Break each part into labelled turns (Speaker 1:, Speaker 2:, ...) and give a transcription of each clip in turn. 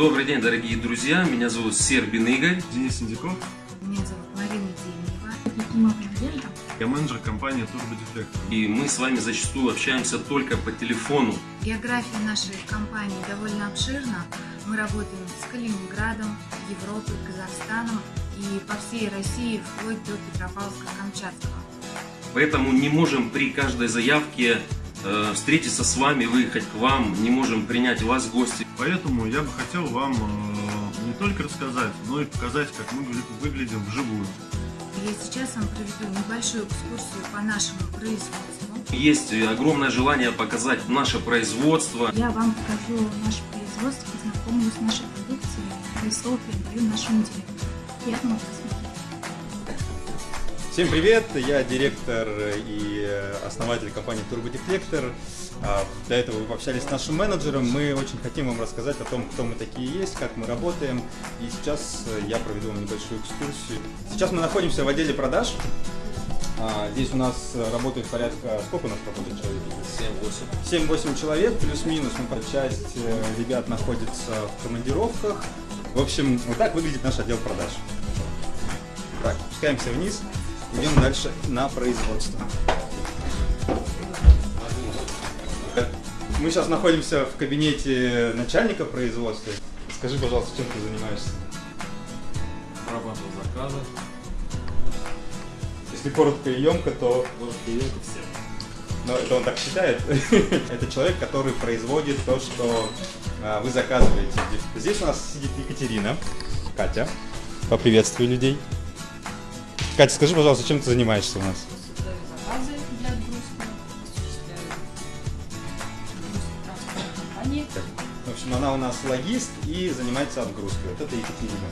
Speaker 1: Добрый день, дорогие друзья. Меня зовут Сербин Игорь.
Speaker 2: Денис Индяков.
Speaker 3: Меня зовут Марина Демьева.
Speaker 2: Я менеджер компании Turbo Defect.
Speaker 1: И мы с вами зачастую общаемся только по телефону.
Speaker 3: География нашей компании довольно обширна. Мы работаем с Калининградом, Европой, Казахстаном и по всей России, вплоть до Петропавловска-Камчатского.
Speaker 1: Поэтому не можем при каждой заявке э, встретиться с вами, выехать к вам, не можем принять вас в гости.
Speaker 2: Поэтому я бы хотел вам э, не только рассказать, но и показать, как мы выглядим вживую.
Speaker 3: Я сейчас вам проведу небольшую экскурсию по нашему производству.
Speaker 1: Есть огромное желание показать наше производство.
Speaker 4: Я вам покажу наше производство, познакомлюсь с нашей продукцией, и слово передаю нашему директору. Приятного просмотра.
Speaker 5: Всем привет! Я директор и основатель компании Turbodeflector. А, До этого вы пообщались с нашим менеджером. Мы очень хотим вам рассказать о том, кто мы такие есть, как мы работаем. И сейчас я проведу вам небольшую экскурсию. Сейчас мы находимся в отделе продаж. А, Здесь у нас работает порядка... Сколько у нас работает человек? 7-8. 7-8 человек, плюс-минус. Ну, часть э, ребят находится в командировках. В общем, вот так выглядит наш отдел продаж. Так, спускаемся вниз. Идем дальше на производство. Мы сейчас находимся в кабинете начальника производства. Скажи, пожалуйста, чем ты занимаешься?
Speaker 6: Прорабатывал заказы,
Speaker 5: Если коротко и емко, то
Speaker 6: может клиентов всем.
Speaker 5: но это он так считает. это человек, который производит то, что а, вы заказываете. Здесь у нас сидит Екатерина, Катя. Поприветствую людей. Катя, скажи, пожалуйста, чем ты занимаешься у нас?
Speaker 4: Создаю заказы для отгрузки, осуществляю отгрузку транспортной компании.
Speaker 5: В общем, она у нас логист и занимается отгрузкой. Вот это Екатерина.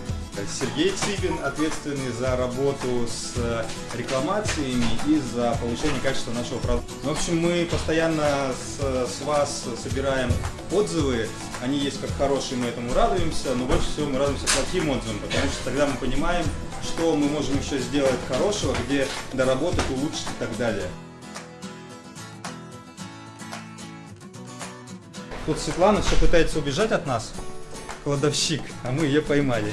Speaker 5: Сергей Цыбин ответственный за работу с э, рекламациями и за повышение качества нашего продукта. В общем, мы постоянно с, с вас собираем отзывы. Они есть как хорошие, мы этому радуемся, но больше всего мы радуемся плохим отзывам, потому что тогда мы понимаем, что мы можем еще сделать хорошего, где доработать, улучшить и так далее. Тут Светлана все пытается убежать от нас, кладовщик, а мы ее поймали.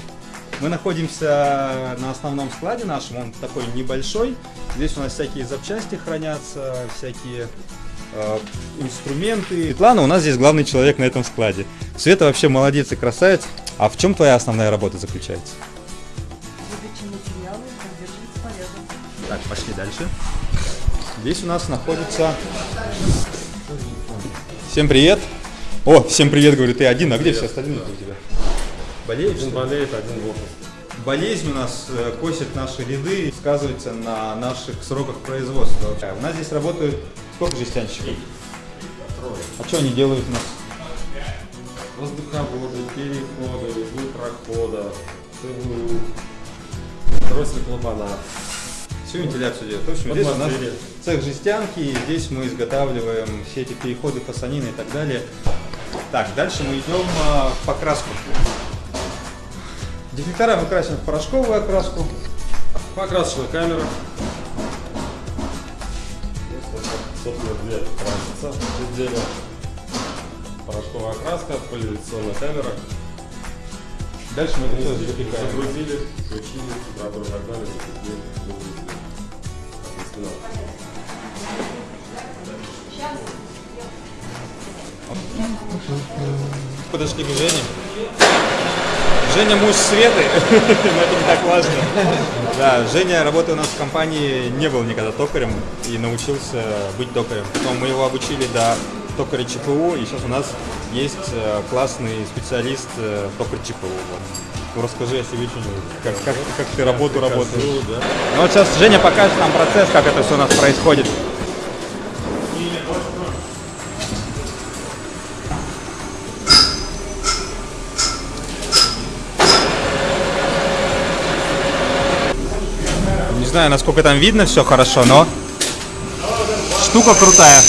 Speaker 5: Мы находимся на основном складе нашем, он такой небольшой. Здесь у нас всякие запчасти хранятся, всякие э, инструменты. Светлана у нас здесь главный человек на этом складе. Света вообще молодец и красавец. А в чем твоя основная работа заключается? Так, пошли дальше. Здесь у нас находится... Всем привет! О, всем привет, говорю, ты один, а где все остальные у тебя? Болеешь?
Speaker 6: Один болеет, один в отпуске.
Speaker 5: Болезнь у нас э, косит наши ряды, сказывается на наших сроках производства. У нас здесь работают сколько жестянщиков?
Speaker 6: Трое.
Speaker 5: А что они делают у нас?
Speaker 6: Воздуховоды, переходы, углы прохода, ЦВУ, троссель клапана.
Speaker 5: Всю вентиляцию делают. В общем, здесь у нас цех жестянки, и здесь мы изготавливаем все эти переходы, фасонины и так далее. Так, дальше мы идем а, в покраску. Дефлектора мы красим в порошковую окраску.
Speaker 6: Покрасочная камера. Собственно, две красятся изделия. Порошковая окраска, поляризационная камера.
Speaker 5: Дальше мы это все запекаем.
Speaker 6: Загрузили, включили, температуру и так
Speaker 5: Подошли к Жене. Женя муж Светы, но это не так важно. Да, Женя, работая у нас в компании, не был никогда токарем и научился быть токарем. Потом мы его обучили до токаря ЧПУ, и сейчас у нас есть э, классный специалист э, токарь ЧПУ. Вот. Ну, расскажи о себе что-нибудь, как, как, как ты работу работаешь. Ну вот сейчас Женя покажет нам процесс, как это все у нас происходит. Не знаю, насколько там видно все хорошо, но штука крутая.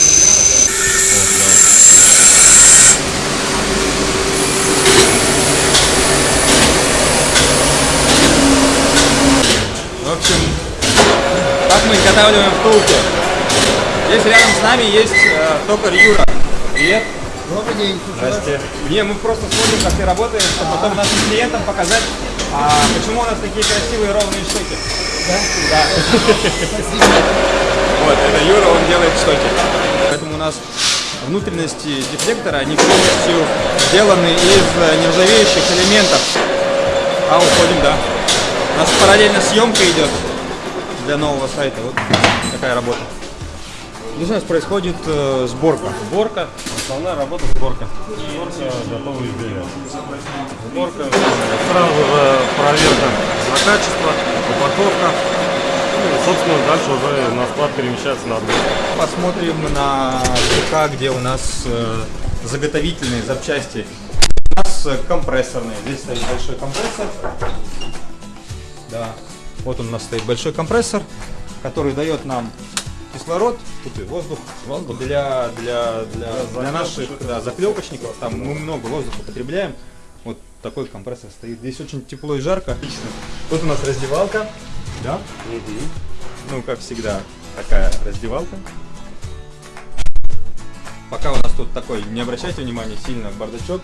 Speaker 5: В общем, так мы изготавливаем втулки. Здесь рядом с нами есть э, токарь Юра. Привет.
Speaker 7: Добрый день.
Speaker 5: Здрасте. Не, мы просто смотрим, как ты работаешь, чтобы потом нашим клиентам показать, а, почему у нас такие красивые ровные штуки.
Speaker 7: Да?
Speaker 5: Вот, это Юра, он делает штуки. Поэтому у нас внутренности дефлектора, они полностью сделаны из э, нержавеющих элементов. А, уходим, да. У нас параллельно съемка идет для нового сайта. Вот такая работа. Здесь у нас происходит э, сборка.
Speaker 6: Сборка, основная работа сборка. Сборка готового изделия. Сборка, сразу же проверка на качество, упаковка. Ну, и, собственно, дальше уже на склад перемещается на отгрузку.
Speaker 5: Посмотрим на ЦК, где у нас э, заготовительные запчасти. У нас э, компрессорные. Здесь стоит большой компрессор. Да. Вот он у нас стоит большой компрессор, который дает нам кислород, тут и воздух, воздух для, для, для, для наших да, заклепочников. Там мы много воздуха потребляем. Вот такой компрессор стоит. Здесь очень тепло и жарко. Отлично. Тут у нас раздевалка. Да? Ну, как всегда, такая раздевалка. Пока у нас тут такой, не обращайте внимания сильно, бардачок.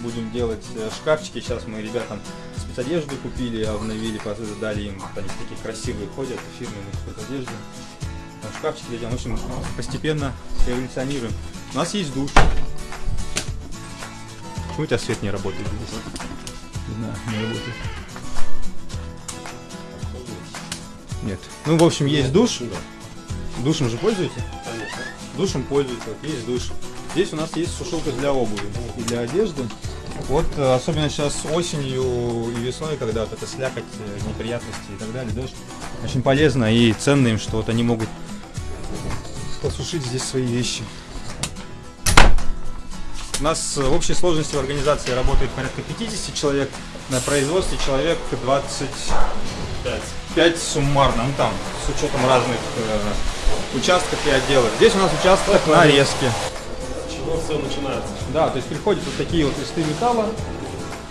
Speaker 5: Будем делать э, шкафчики. Сейчас мы ребятам спецодежду купили, обновили, дали им, вот они такие красивые ходят, фирменные спецодежды. Там шкафчики делаем. В общем, постепенно эволюционируем. У нас есть душ. Почему у тебя свет не работает здесь? Не знаю, не работает. Нет. Ну, в общем, есть душ. Душем же пользуетесь? Душем пользуются, есть душ. Здесь у нас есть сушилка для обуви и для одежды. Вот, э, особенно сейчас осенью и весной, когда вот это слякоть, э, неприятности и так далее, дождь, очень полезно и ценно им, что вот они могут посушить здесь свои вещи. У нас э, в общей сложности в организации работает порядка 50 человек, на производстве человек 25 5 суммарно, ну там, с учетом разных э, участков и отделов. Здесь у нас участок нарезки.
Speaker 6: С чего все начинается?
Speaker 5: Да, то есть приходят вот такие вот листы металла.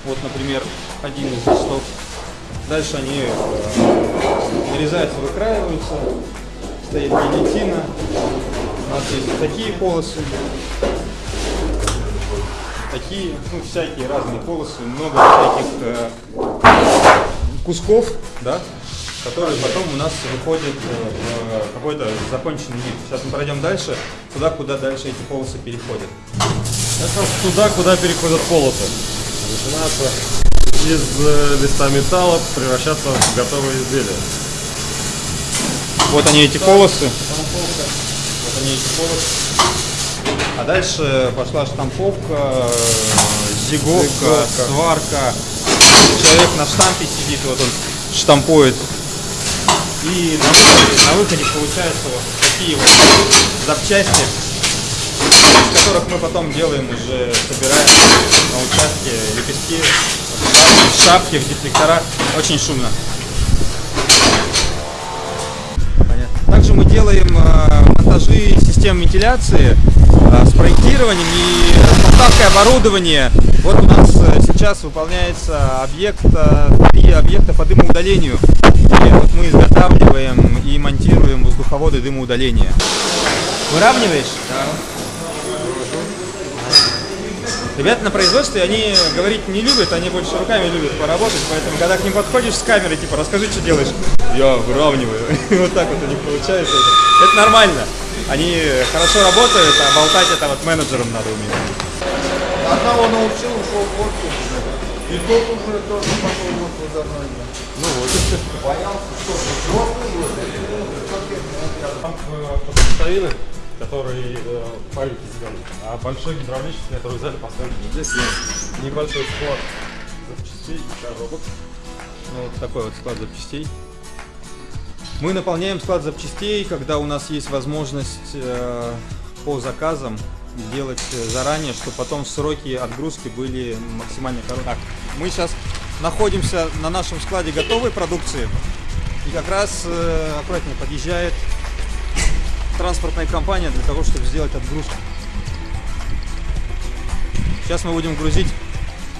Speaker 5: Вот, например, один из листов. Дальше они э, нарезаются, выкраиваются. Стоит гильотина. У нас есть такие полосы. Такие, ну, всякие разные полосы. Много всяких э, кусков, да, которые потом у нас выходят э, в какой-то законченный вид. Сейчас мы пройдем дальше, туда, куда дальше эти полосы переходят.
Speaker 6: Это туда, куда переходят полосы. Начинается из э, листа металла превращаться в готовое изделие.
Speaker 5: Вот они эти полосы. Вот они эти полосы. А дальше пошла штамповка, зиговка, сварка. Человек на штампе сидит, вот он штампует. И на выходе, на выходе получаются вот такие вот запчасти, из которых мы потом делаем уже, собираем на участке лепестки, шапки, в дефлектора. Очень шумно. Делаем э, монтажи систем вентиляции э, с проектированием и поставкой оборудования. Вот у нас э, сейчас выполняется объект, три объекта по дымоудалению. И вот мы изготавливаем и монтируем воздуховоды дымоудаления. Выравниваешь? Да. Ребята на производстве, они говорить не любят, они больше руками любят поработать, поэтому когда к ним подходишь с камерой, типа, расскажи, что делаешь. Я выравниваю. Вот так вот у них получается. Это нормально. Они хорошо работают, а болтать это вот менеджерам надо уметь.
Speaker 7: Одного научил, ушел в отпуск. И тот уже тоже пошел в отпуск за мной.
Speaker 5: Ну вот.
Speaker 7: Боялся, что взрослый уже.
Speaker 6: Там э, которые э, маленькие зеленые, а большой гидравлический, который взяли поставили. Здесь есть небольшой склад запчастей и коробок.
Speaker 5: Ну, вот такой вот склад запчастей. Мы наполняем склад запчастей, когда у нас есть возможность э, по заказам делать э, заранее, чтобы потом сроки отгрузки были максимально короткие. Так, мы сейчас находимся на нашем складе готовой продукции. И как раз э, аккуратнее подъезжает транспортная компания для того, чтобы сделать отгрузку. Сейчас мы будем грузить.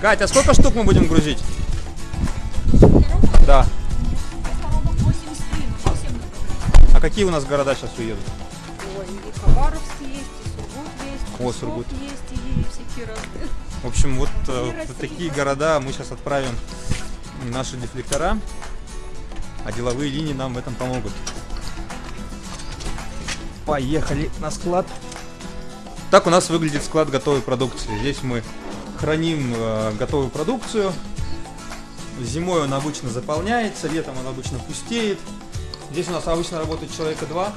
Speaker 5: Катя, сколько штук мы будем грузить? Какие у нас города сейчас уедут?
Speaker 8: Ой, и Хабаровск есть, и Сургут есть,
Speaker 5: О, Сургут.
Speaker 9: есть и всякие разные.
Speaker 5: В общем, вот э, в такие города мы сейчас отправим наши дефлектора, а деловые линии нам в этом помогут. Поехали на склад. Так у нас выглядит склад готовой продукции. Здесь мы храним э, готовую продукцию. Зимой он обычно заполняется, летом он обычно пустеет. Здесь у нас обычно работает человека два.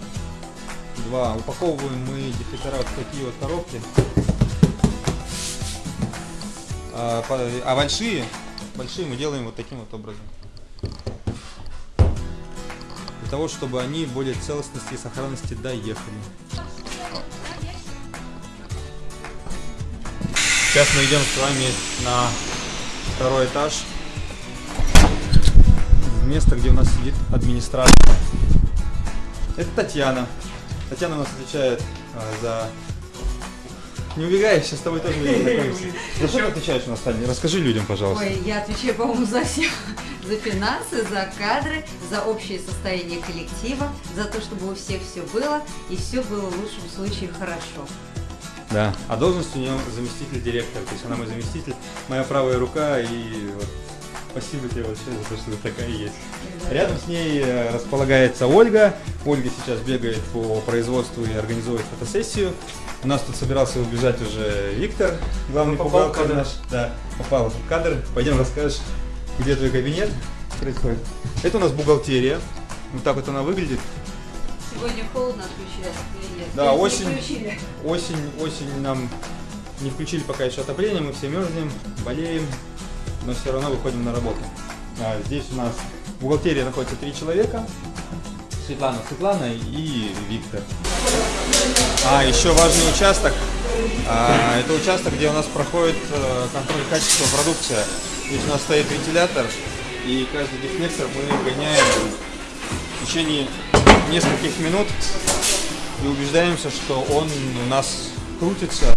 Speaker 5: Два. Упаковываем мы дефлектора вот в такие вот коробки. А, а большие, большие мы делаем вот таким вот образом. Для того, чтобы они более целостности и сохранности доехали. Сейчас мы идем с вами на второй этаж. Место, где у нас сидит администратор. Это Татьяна. Татьяна у нас отвечает а, за... Не убегай, сейчас с тобой тоже будем знакомиться. За что ты отвечаешь у нас, Таня? Расскажи людям, пожалуйста.
Speaker 8: Ой, я отвечаю, по-моему, за все. За финансы, за кадры, за общее состояние коллектива, за то, чтобы у всех все было, и все было в лучшем случае хорошо.
Speaker 5: Да. А должность у нее заместитель директора. То есть она мой заместитель, моя правая рука и вот спасибо тебе большое за то, что ты такая есть. Рядом с ней э, располагается Ольга. Ольга сейчас бегает по производству и организует фотосессию. У нас тут собирался убежать уже Виктор, главный
Speaker 6: Попал в
Speaker 5: наш. Да, попал в кадр. Пойдем расскажешь, где твой кабинет происходит. Это у нас бухгалтерия. Вот так вот она выглядит.
Speaker 8: Сегодня холодно отключили. или нет?
Speaker 5: Да,
Speaker 8: не
Speaker 5: осень.
Speaker 8: включили?
Speaker 5: Осень, осень нам не включили пока еще отопление, мы все мерзнем, болеем, но все равно выходим на работу. А, здесь у нас в бухгалтерии находится три человека. Светлана, Светлана и Виктор. А, еще важный участок. А, это участок, где у нас проходит э, контроль качества продукции. Здесь у нас стоит вентилятор, и каждый дефлектор мы гоняем в течение нескольких минут и убеждаемся, что он у нас крутится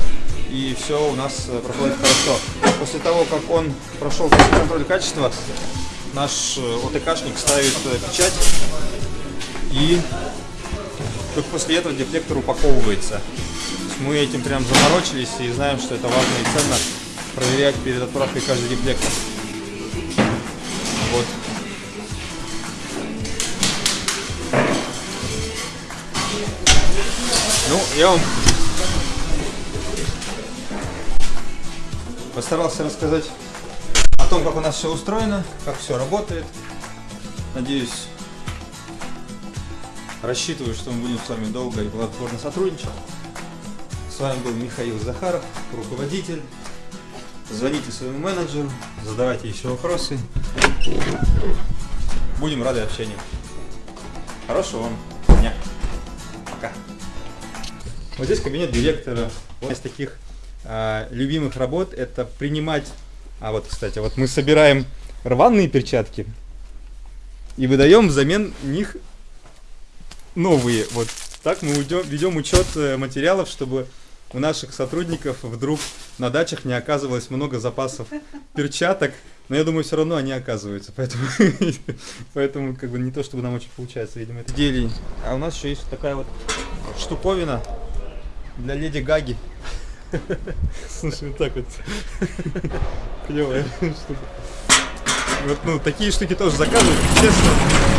Speaker 5: и все у нас э, проходит хорошо. После того, как он прошел контроль качества, наш э, ОТКшник ставит э, печать и только после этого дефлектор упаковывается. Мы этим прям заморочились и знаем, что это важно и ценно проверять перед отправкой каждый дефлектор. Вот. Ну, я вам постарался рассказать о том, как у нас все устроено, как все работает. Надеюсь, рассчитываю, что мы будем с вами долго и плодотворно сотрудничать. С вами был Михаил Захаров, руководитель. Звоните своему менеджеру, задавайте еще вопросы. Будем рады общению. Хорошего вам дня. Пока. Вот здесь кабинет директора. Одна из таких а, любимых работ это принимать. А вот, кстати, вот мы собираем рваные перчатки и выдаем взамен них новые. Вот так мы уйдем- ведем учет э, материалов, чтобы у наших сотрудников вдруг на дачах не оказывалось много запасов перчаток. Но я думаю, все равно они оказываются. Поэтому, поэтому как бы не то, чтобы нам очень получается, видимо, это изделий. А у нас еще есть такая вот штуковина для леди Гаги. Слушай, вот так вот. Клевая штука. Вот, ну, такие штуки тоже заказывают, честно.